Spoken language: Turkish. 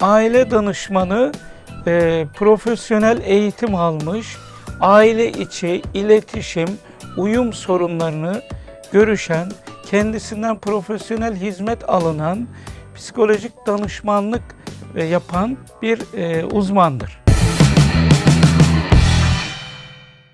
aile danışmanı e, profesyonel eğitim almış, aile içi iletişim, uyum sorunlarını görüşen, kendisinden profesyonel hizmet alınan, psikolojik danışmanlık e, yapan bir e, uzmandır.